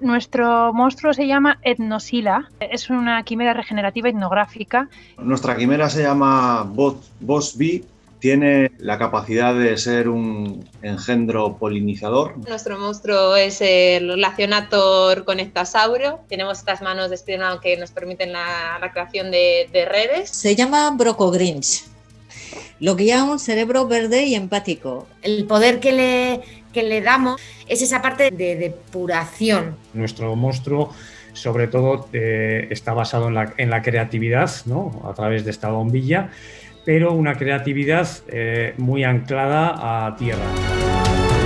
Nuestro monstruo se llama Etnosila, es una quimera regenerativa etnográfica. Nuestra quimera se llama Boss B, tiene la capacidad de ser un engendro polinizador. Nuestro monstruo es el relacionator conectasauro. Tenemos estas manos de espionado que nos permiten la, creación de, redes. Se llama Brocogrinch. Lo guía un cerebro verde y empático. El poder que le, que le damos es esa parte de depuración. Nuestro monstruo sobre todo eh, está basado en la, creatividad, ¿no? a través de esta bombilla, pero una creatividad eh, muy anclada a tierra.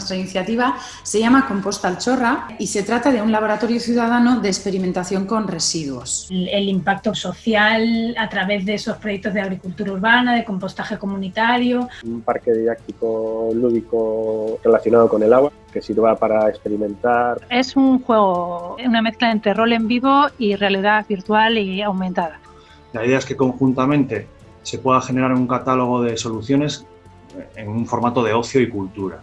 Nuestra iniciativa se llama Composta Alchorra y se trata de un laboratorio ciudadano de experimentación con residuos. El, impacto social a través de esos proyectos de agricultura urbana, de compostaje comunitario. Un parque didáctico lúdico relacionado con el agua que sirva para experimentar. Es un juego, una mezcla entre rol en vivo y realidad virtual y aumentada. La idea es que conjuntamente se pueda generar un catálogo de soluciones en un formato de ocio y cultura.